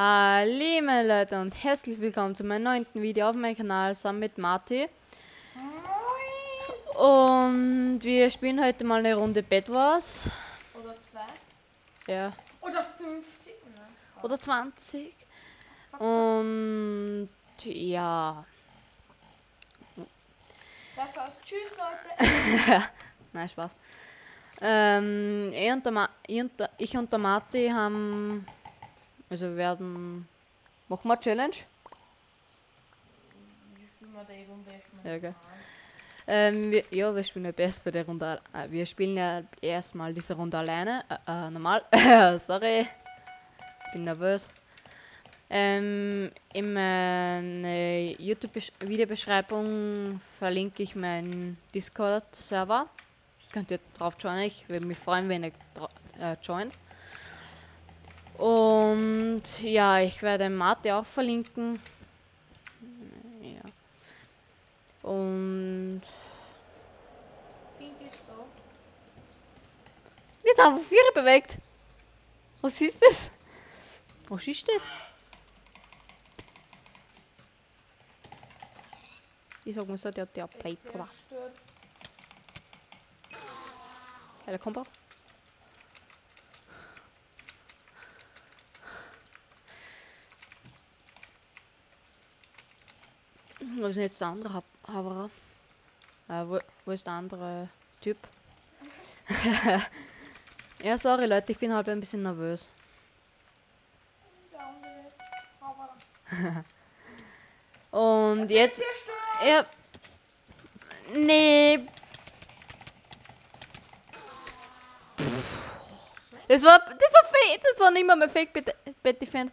Hallo meine Leute und herzlich willkommen zu meinem neunten Video auf meinem Kanal zusammen mit Marty. Und wir spielen heute mal eine Runde Bed Wars. Oder zwei. Ja. Oder 50. Nein. Oder 20. Und ja. Das heißt, tschüss Leute. Nein, Spaß. Ähm, ich, und der Ma ich, und der, Marty haben. Also werden. Machen wir Challenge? Ja, gell. Ähm, wir, ja, wir spielen ja best bei der Runde. Äh, wir spielen ja erstmal diese Runde alleine. Äh, äh, normal. Sorry. Bin nervös. Ähm, in meiner YouTube-Videobeschreibung verlinke ich meinen Discord-Server. Könnt ihr drauf joinen. Ich würde mich freuen, wenn ihr äh, joint. Und ja, ich werde Mate auch verlinken. Ja. Und Pink ist da. Jetzt haben wir vier bewegt. Was ist das? Was ist das? Ich sag mal so, der hat der Plate, oder? Zerstört. Okay, der kommt auf. Wo ist denn jetzt der andere Hab- Haberer? Äh, wo, wo ist der andere Typ? ja, sorry Leute, ich bin halt ein bisschen nervös. Und jetzt. Ja. Nee. Das war, das war fake, das war nicht mehr mein Fake Bet- Betty Fan.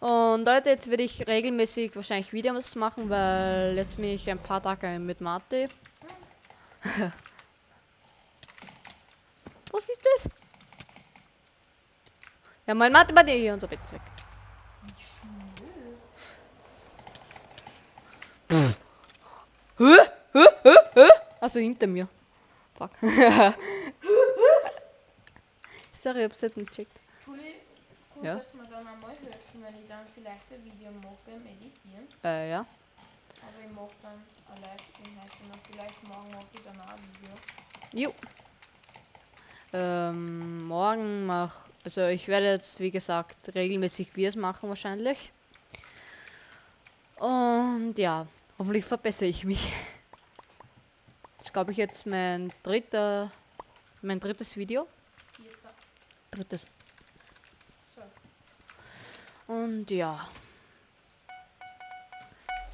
Und Leute, jetzt werde ich regelmäßig wahrscheinlich Videos machen, weil jetzt bin ich ein paar Tage mit Marty. Was ist das? Ja, mein Marty, Marty, hier unser Bett weg. Hä? Hä? Hä? Hä? Also hinter mir. Fuck. Sorry, ich hab's nicht gecheckt. Ja. Vielleicht ein Video mache beim Editieren. Äh, ja. Aber ich mache dann ein Livestream heute und vielleicht morgen mache ich dann auch ein Video. Jo. Ähm, morgen mach. Also ich werde jetzt, wie gesagt, regelmäßig Videos machen wahrscheinlich. Und ja, hoffentlich verbessere ich mich. Das glaube ich, jetzt mein dritter, mein drittes Video. Vierter. Drittes. Und ja.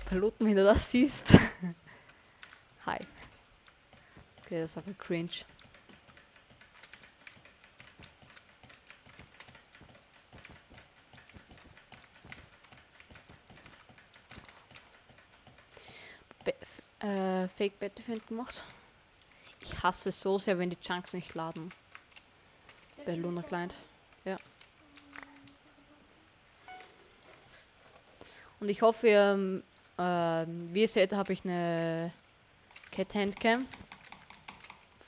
Piloten, wenn du das siehst. Hi. Okay, das war ein cringe. Be äh, Fake Battlefield gemacht. Ich hasse es so sehr, wenn die Chunks nicht laden. Bei Luna Client. Ja. Und ich hoffe, ähm, ähm, wie ihr seht, habe ich eine Cat Handcam.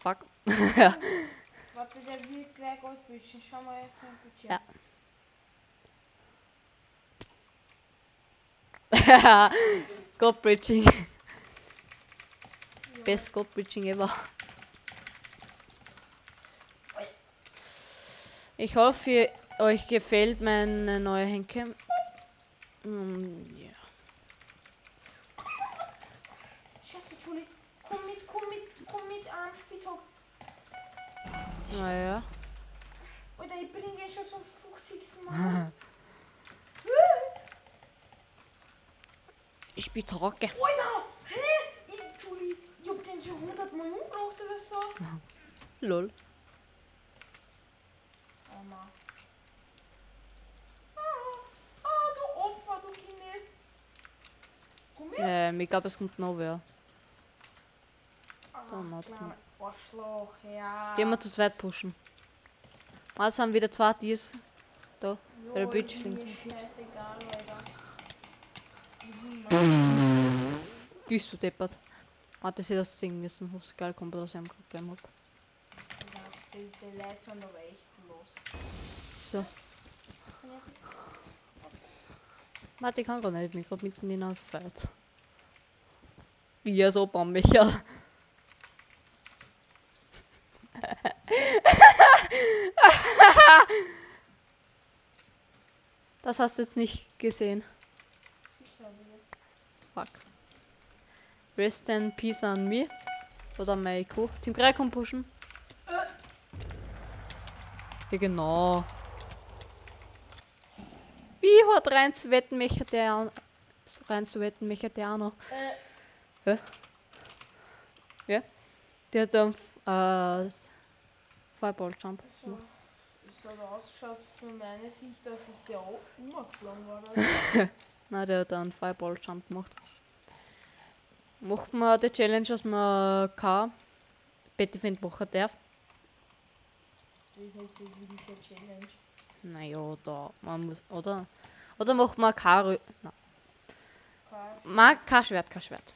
Fuck. Warte, der wird gleich Goldbüchen. Schau mal jetzt ein Budget. Ja. God Bridging. Best God Bridging ever. Ich hoffe, euch gefällt meine neue Handcam. Mm, ja. Scheiße, Entschuldigung. Komm mit, komm mit, komm mit am Spitzhock. Naja. Alter, ich bringe ihn schon zum 50. Mal. Ich bin trocken. Alter! Hä? Ich, Entschuldigung, ich hab den schon 100 Mal umgebracht oder so. Lol. Oh Mann. Ah, ah, du Opfer, du Kindes. Komm her. Ähm, ich glaube, es kommt noch wer. Ah, da macht Arschloch, ja. Gehen wir zu zweit pushen. Also haben wieder zwei Dias. Da. Jo, der mir links scheißegal, Alter. Bist du deppert. Warte, sie das singen müssen. Was geil kommt, dass ich am Problem hab. Die, die Leute sind aber echt los. So. Warte, ich kann gar nicht. Ich bin gerade mitten in einem Fight. Ja, so bauen mich ja. Das hast du jetzt nicht gesehen. Fuck. Rest in peace an me. Oder Meiko. Team 3 kommt pushen. Ja, genau. Wie hat rein zu wetten, mich an- so rein zu wetten, mich hat der noch. Äh, Ja. Der hat dann äh, Fireball Jump. so. Es hat ausgeschaut von meiner Sicht, dass es der auch umgeflogen war. oder? Nein, der hat dann Fireball Jump gemacht. Macht man die Challenge, dass man kein Betty machen darf. Das ist jetzt eine Challenge. Naja, da, man muss, oder? Oder macht man kein, Rö- nein, kein Schwert, kein Schwert.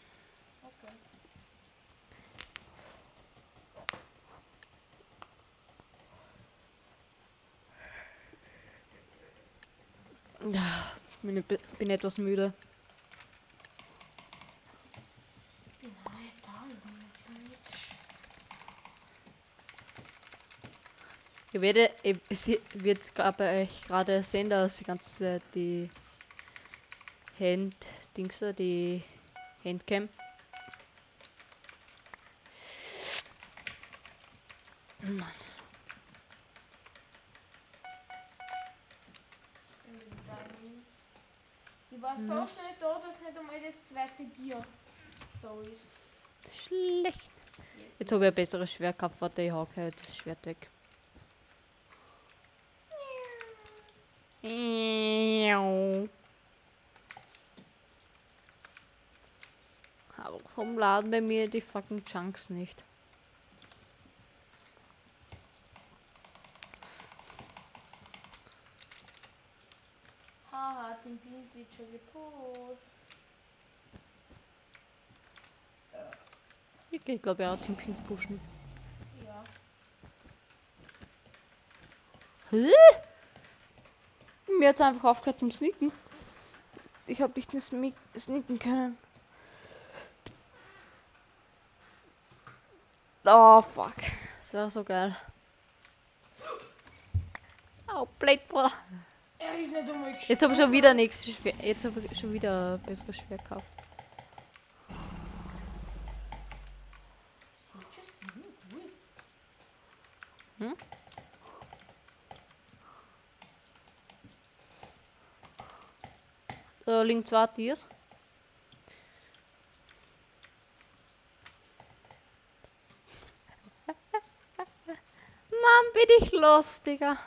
Okay. Ja, bin, bin bin etwas müde. Ich bin auch nicht da, ich bin ein bisschen mit. Ich werde, ich, sie wird bei euch gerade sehen, dass die ganze Zeit die Hand, Dings, da, die Handcam. Mann, Vitamins. Ich war so schnell da, dass nicht einmal das zweite Bier da ist. schlecht. Jetzt habe ich ein besseres Schwert gehabt, warte, ich hau gleich das Schwert weg. Warum laden bei mir die fucking Chunks nicht? Haha, den Bild wird schon gepusht. Ich glaube, ja, Team Pink pushen. Ja. Hä? Mir hat einfach aufgehört zum Sneaken. Ich habe nicht smi- sneaken können. Oh fuck. Das wäre so geil. Oh, Blade Bruder. Er ist nicht einmal Jetzt habe ich schon wieder nichts schwer. Jetzt habe ich schon wieder besseres Schwert gekauft. Sieht schon ziemlich gut. Da liegen zwei Tiers. Mann, bin ich los, Digga.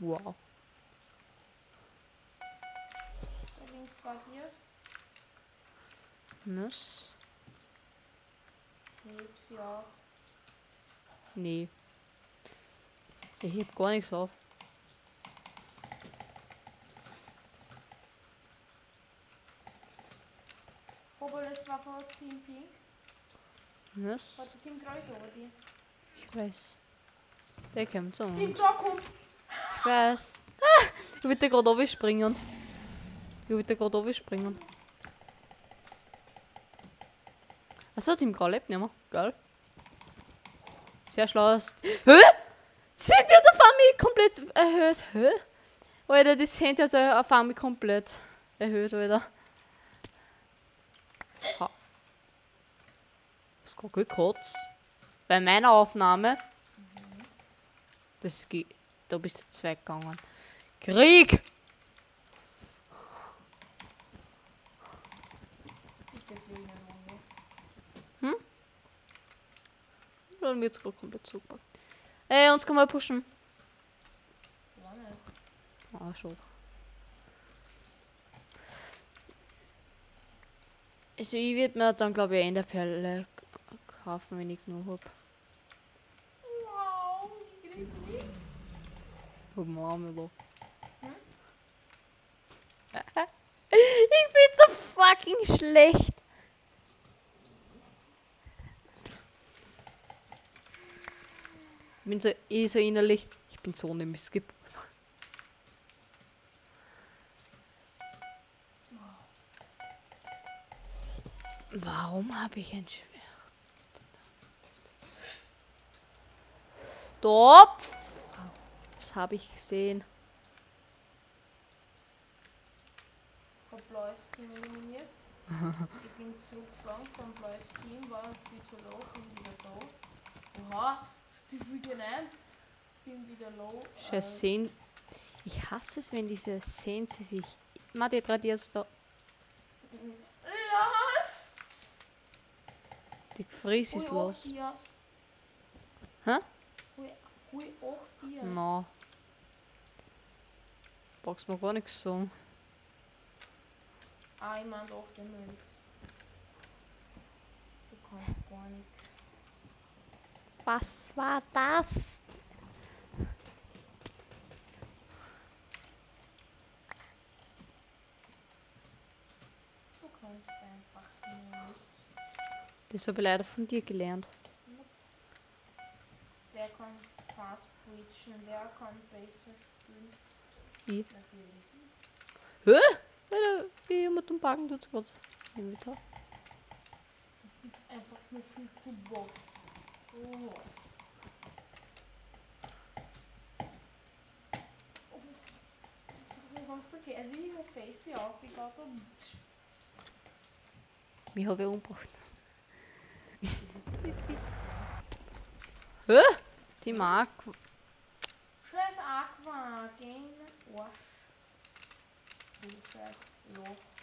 Wow. Nee. Ich heb gar nichts auf. Aber das war von Team Pink. Nice. Warte, Team Kreuz over die. Ich weiß. Der kommt zu Team kommt. Ich weiß. Ah, ich wollte gerade runterspringen. Ich wollte gerade runterspringen. Achso, Team Grau lebt nicht mehr. Geil. Sehr schlau. ist- Hä? Sind die auf einmal komplett erhöht? Hä? Alter, die sind jetzt auf einmal komplett erhöht, Alter. Ha. Das geht kurz. Bei meiner Aufnahme. Das geht. Da bist du jetzt weggegangen. Krieg! Bitte fliegen Runde. Dann wird's gerade komplett super. Ey, uns kann mal pushen. Ah, schon. Also ich würde mir dann glaube ich Enderperle k- kaufen, wenn ich genug hab. Wow, ich nichts. Hm? ich bin so fucking schlecht. Ich bin so, eh so innerlich. Ich bin so ne Skip. Warum habe ich ein Schwert? Dopf! Das habe ich gesehen. Ich bin zu zugeflogen vom Bläusteam, war viel zu laufen wieder da. Oha, die Video nein. Bin wieder low. Scheiße, sehen. Ich hasse es, wenn diese sehen sie sich. Matti, radierst da. Los! Die Fries ist los. Hä? Ui, ui, acht Dias. Na. Brauchst mir gar nichts sagen. Ah, ich mein doch den. Du kannst gar nichts. Was war das? Du kannst einfach nur nicht. Das habe ich leider von dir gelernt. Wer kann fast breachen? Wer kann besser spielen? Ich. Natürlich. Hä? Alter, wie mit dem Backen tut's gerade. Einfach nur viel zu boss. Oh. Oh, Was du Gary her face aufgebaut und Mich habe ich umgebracht. Hä? Die mag. Scheiß Aqua, gehen Arsch. Du scheiß Loch. Du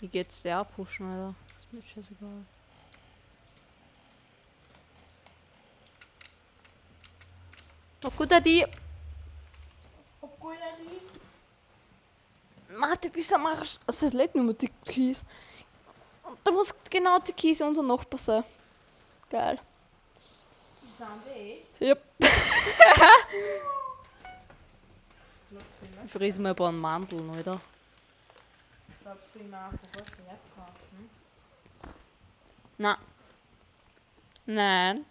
Wie geht's der pushen, Alter? Ist mir scheißegal. Oh gut, die. Obwohl er die Warte, bis er machst. Also, es lädt nur mit die Keys. Und da muss genau die Keys unser Nachbar sein. Geil. sind eh. Yep. Glaubst du immer? Ich fries mir ein paar Mandeln, Alter. Glaubst du ein Schwert kaufen? Na. Nein.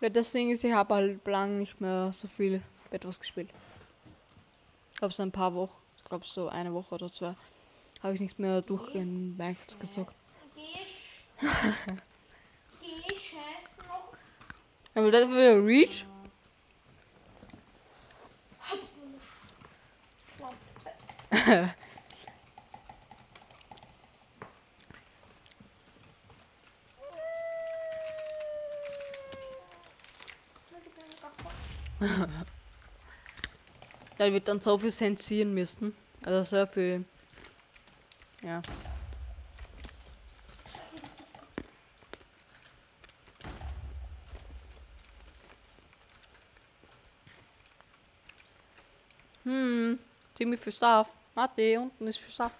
Weil das Ding ist, ich habe halt lang nicht mehr so viel etwas gespielt. Ich glaube so ein paar Wochen, ich glaube so eine Woche oder zwei, habe ich nicht mehr durchgehend Minecraft gezockt. Aber das wieder Reach? Da wird dann so viel sensieren müssen. Also sehr viel. Ja. Hm, ziemlich viel Stuff. Warte, unten ist viel Stuff.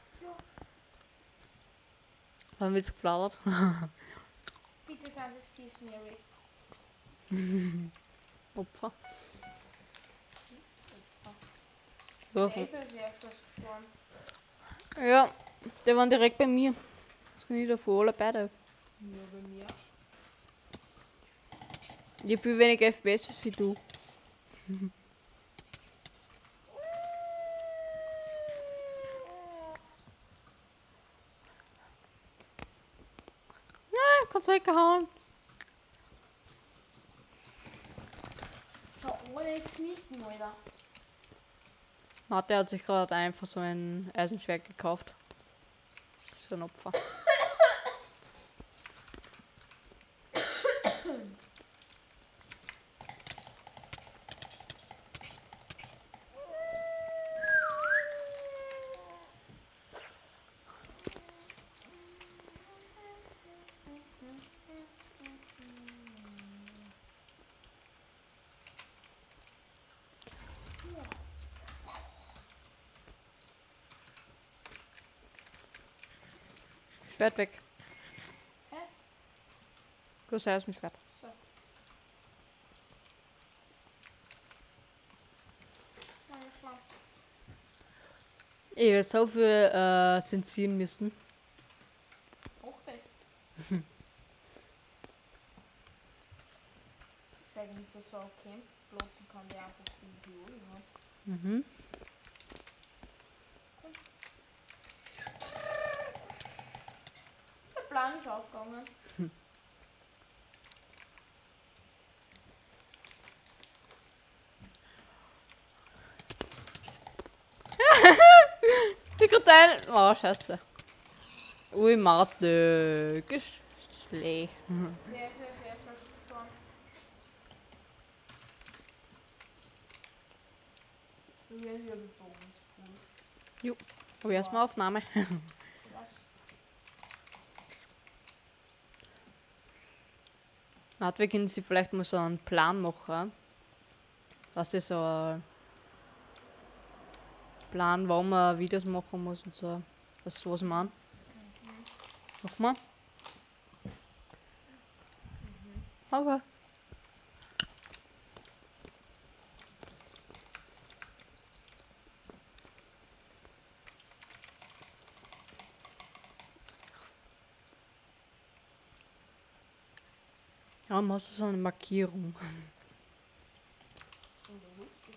Wann wird's gefladert? Bitte sind das Fisch mir weg. Opfer. Der Ja, ist ja, der waren direkt bei mir. Das kann ich davor alle beide. Nur bei mir. Ich viel weniger FPS wie du. Ja, kannst du weggehauen. So, ohne Sneaken, Alter. Mathe hat sich gerade einfach so ein Eisenschwert gekauft. So ein Opfer. Schwert weg. Hä? Gut, da ist ein Schwert. So. Ey, jetzt auf wir äh, sind ziehen müssen. Auch das. ich sage nicht, dass so okay. Blotzen kann der einfach easy holen. Mhm. Karteien. Oh, scheiße. Ui, Marte. Gesch- Schlecht. Gestorben? Wir hier Übungspool. Aber erstmal Aufnahme. Wir können sie vielleicht mal so einen Plan machen. Was ist so Plan, warum man Videos machen muss und so. Weißt was ich meine? Mach mal. Okay. Ja, machst du so eine Markierung. Und wo willst du?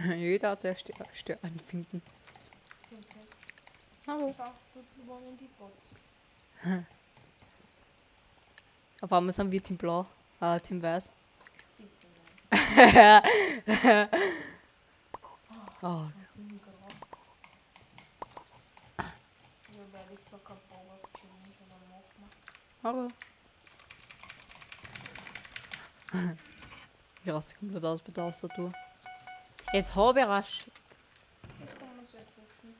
Jeder hat sehr Sterne finden. Hinten. Hallo. Schau, dort wohnen die Bots. Auf einmal sind wir Team Blau, äh, Team Weiß. Oh, hallo. Ich raste komplett aus bei der Tastatur. Jetzt sehr pushen.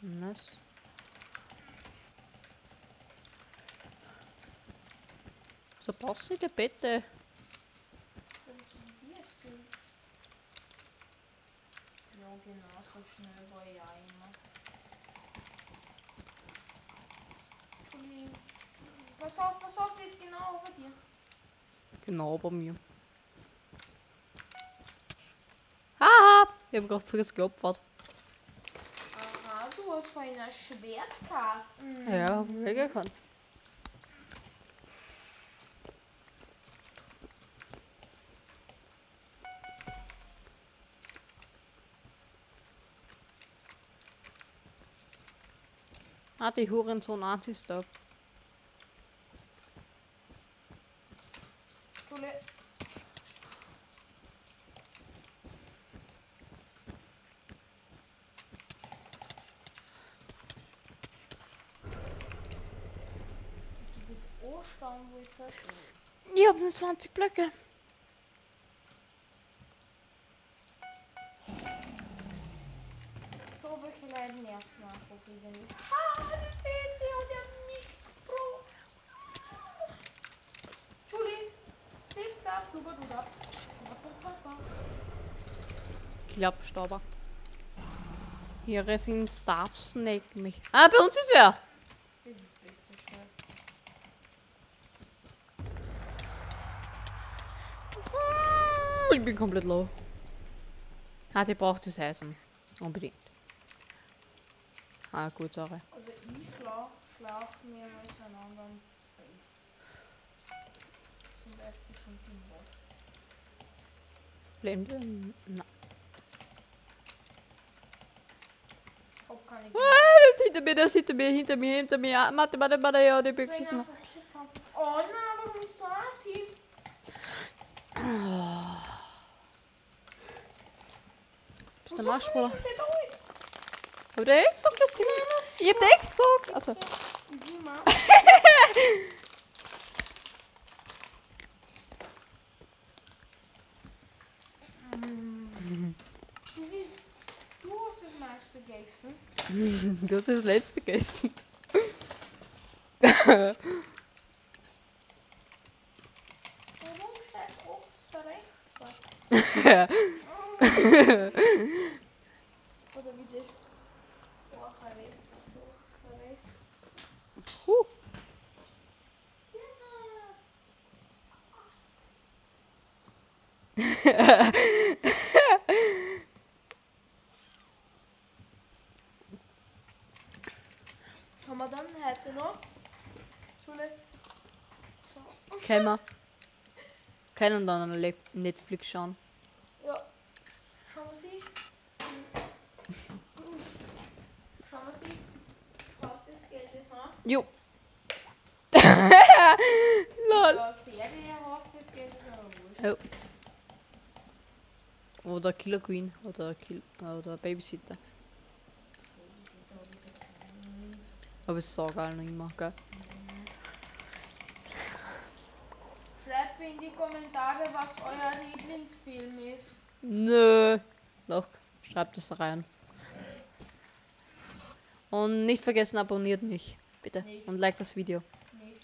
Nice. So passiert bitte. Funktionierst du? Ja, genau, so schnell war ich auch immer. Entschuldigung. Pass auf, pass auf, die ist genau über dir. Genau bei mir. Ich habe gerade frisch geopfert. Aha, du hast vorhin ein Schwert gehabt. Mhm. Ja, mega kann. Ah, die Hurensohn Anti-Stop. Entschuldigung. Wo ich das. Ich habe nur 20 Blöcke. So welche Leute nerven einfach wieder nicht. Ah, das sehen die und der hat nichts Bro. Entschuldigung. Tipp, da, fluber, du da. Klappstauber. Hier sind Staff Snake mich. Ah, bei uns ist wer. Das ist bitte schnell. Ich bin komplett low. Ah, die braucht das Eisen. Unbedingt. Ah, gut, sorry. Also ich schlag, schlag mir mit einem anderen Base. Zum Beispiel von dem Mod. Blende? Na. Hab keine Ah, der ist hinter mir, der ist hinter mir, hinter mir, hinter mir. Ah, Warte, warte, warte, ja, die Büchse ist noch. Oh nein, warum ist da aktiv? Du Marschballer? Dass der gesagt, dass sie Ich hab eh gesagt. Also. Du hast das meiste gegessen. du hast das letzte gegessen. Warum steht rechts rechts da? Oder wie das Orchares Orchares. Huh. wir dann heute noch? Schule. So. Können wir. Können dann eine Le- Netflix schauen. Ja. Schauen wir sie. Schauen wir sie. Was das Geld ist, ha? Jo. Lol. Ja, Serie hast das Geld ist aber wurscht. Ja. Oder Killer Queen oder, Kill oder Babysitter. Aber ich sag auch noch immer, gell? Schreibt mir in die Kommentare, was euer Lieblingsfilm ist. Nö. Doch, schreibt es rein. Und nicht vergessen, abonniert mich. Bitte. Nicht. Und like das Video. Nicht.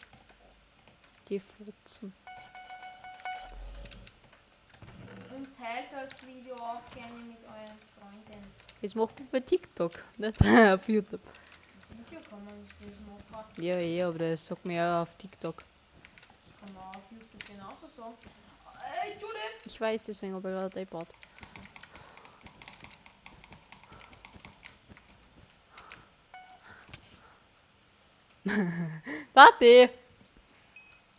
Die Futzen. Und teilt das Video auch gerne mit euren Freunden. Jetzt machen wir bei TikTok, nicht auf YouTube. Man. Ja, ja, aber das sagt mir ja auf TikTok. Das kann man auf YouTube genauso sagen. Äh, Entschuldigung. Ich weiß, deswegen habe ich gerade iPad. Matti!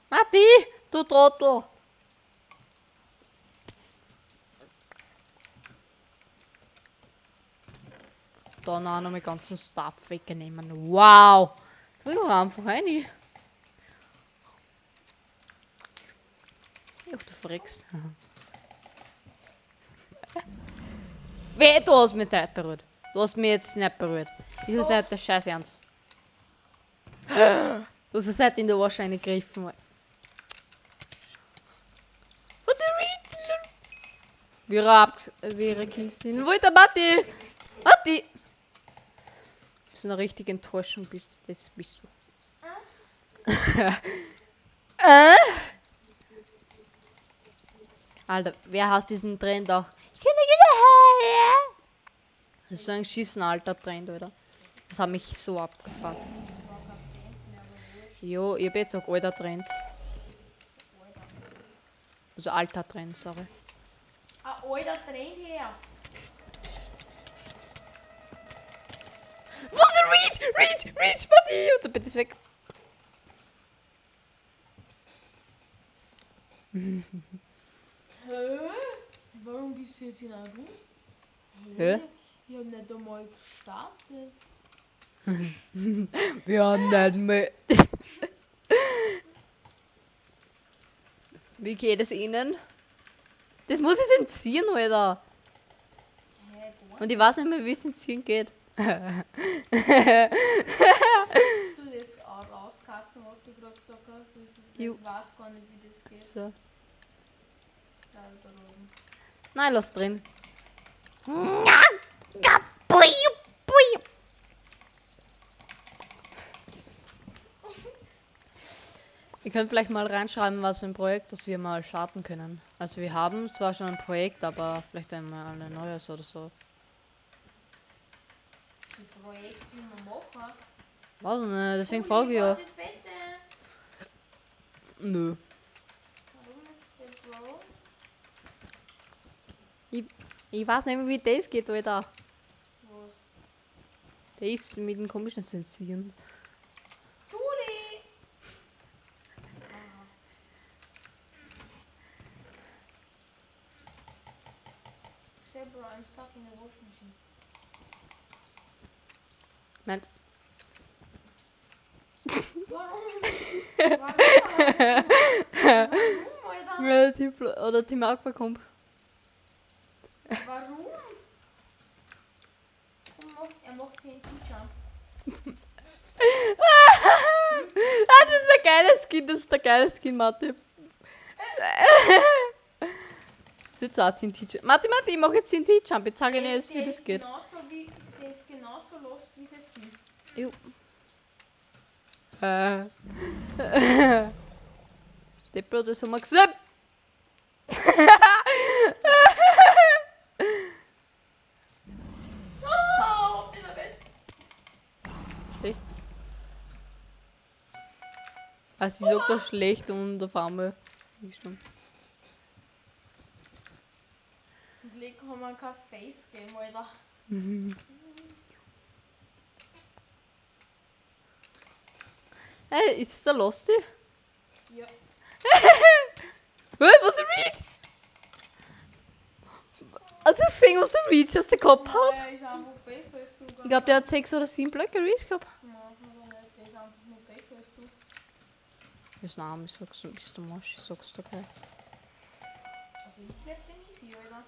Matti! Du Trottel! Da noch einmal ganzen Stuff wegnehmen. Wow! Ich will einfach rein. Ach, du verreckst. Weh, du hast mich nicht berührt. Du hast mich jetzt nicht berührt. Ich hab's nicht der Scheiß ernst. Du hast es nicht in der Ohrscheine gegriffen. Was ist Wir ab, wäre Kissen. Wo ist der Matti? Matti! Du noch richtig enttäuschend bist. Das bist du. äh? Alter, wer hasst diesen Trend auch? Ich kann nicht wieder Das ist so ein Schießen alter Trend, oder? Das hat mich so abgefuckt. Jo, ich hab jetzt auch alter Trend. Also alter Trend, sorry. Ein alter Trend erst. Der Reach? Reach! Reach, Buddy! Unser Bett ist weg. Hä? Warum bist du jetzt in Room? Hä? Ich hab nicht einmal gestartet. Wir haben nicht mehr. Wie geht es Ihnen? Das muss ich entziehen, Alter. Und ich weiß nicht mehr, wie es entziehen geht. hast du das auch rauskacken, was du gerade gesagt hast? Das weiß gar nicht, wie das geht. So. Nein, lass drin. Ihr könnt vielleicht mal reinschreiben, was für ein Projekt, das wir mal starten können. Also wir haben zwar schon ein Projekt, aber vielleicht einmal ein neues oder so. Ein Projekt, wie wir machen. Ich nicht, deswegen Ui, frage ich ja. Nö. Warum jetzt der Bro? Ich weiß nicht mehr, wie das geht, Alter. Was? Der ist mit dem komischen Sensieren. Judy! Say bro, I'm stuck in the washing machine. Meint, Warum? Warum? Warum, Alter? weil die Fl- oder die Aqua kommt. Warum? Warum macht, er macht TNT-Jump. Ah, das ist der geile Skin, das ist der geile Skin, Mathe. Das ist jetzt auch TNT-Jump. Mathe, Mathe, ich mach jetzt. Jetzt sage ich Der- dir jetzt, wie das geht. Genauso wie, der ist genauso los wie sein Skin. Jo. Äh. Stepper, das haben wir gesehen. Oh, in der Welt. Schlecht. Also sie sagt doch schlecht und auf einmal. gestimmt. Zum Glück haben wir kein Face-Game, Alter. Hey, ist es der Losty? Ja. Hey, was er Reach? Hast du gesehen, was der Reach aus der Kopf hat? Er ist einfach besser als du. Ich glaube, der hat 6 oder 7 Blöcke Reach gehabt. Nein, aber nicht. Der ist einfach nur besser als du. Das Name, ich sag's, ist der Mosch, ich sag's dir gleich. Also ich glaub den easy, Alter.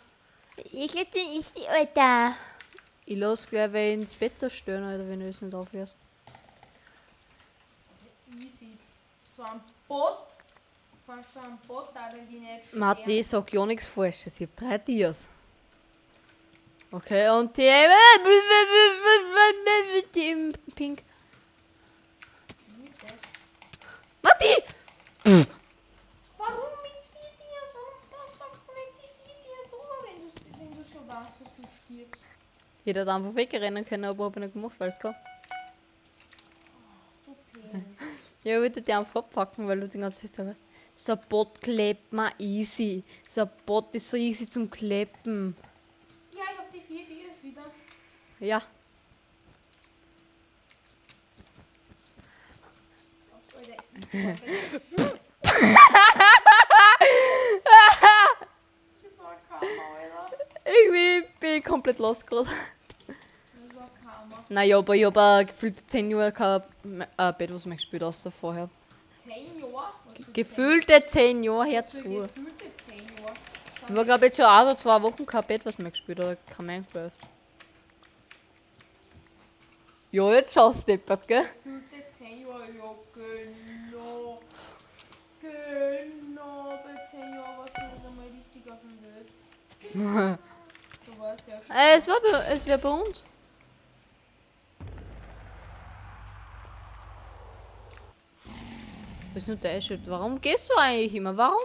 Ich glaub, den ist die Alter. Ich lass gleich wen ins Bett zerstören, Alter, wenn du es nicht aufhörst. Easy. So ein Bot. Von so einem Bot, da die nicht Martin, ich sag ja nichts Falsches, ich hab drei Tiers. Okay, und die... die im Pink. sterben. Martin! Warum mit vier Tiers? Warum das sagt man nicht die vier Tiers rüber, wenn weißt, dass du stirbst? Ich hätte einfach wegrennen können, aber hab ich nicht gemacht, weil es kann. Peinlich. Ja, ich würde dir einfach abpacken, weil du die ganze Zeit sagst. So ein Bot klebt man easy. So ein Bot ist so easy zum Kleppen. ja, ich hab die vier Tiers wieder. Ja. Aufs Alter. Das war Karma, Alter. Irgendwie bin ich komplett los gerade. Naja, aber ich hab auch gefühlt 10 Jahre kein äh, Bett, was mehr gespielt außer vorher. Zehn Jahre? Was für Gefühlte 10 Jahre herzu. Gefühlte zehn Jahre. Ich war glaube ich schon ein oder zwei Wochen kein Bett, was mehr gespielt oder kein Minecraft. Ja, jetzt schaust du deppert, gell? Gefühlte zehn Jahre, ja genau. Genau, bei zehn Jahren warst du nicht einmal richtig auf dem Welt. Du warst ja schon. Äh, es war es wär bei uns. Ist nur der Shit? Warum gehst du eigentlich immer? Warum?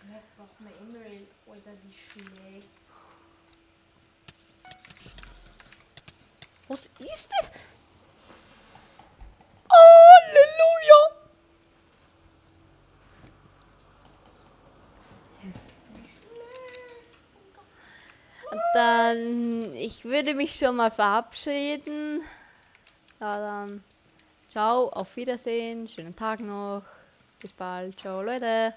Vielleicht braucht man Emerald, Alter, wie schlecht. Was ist das? Halleluja! Wie schlecht. Und dann, ich würde mich schon mal verabschieden. Ja, dann, ciao, auf Wiedersehen, schönen Tag noch. Bis bald, ciao Leute.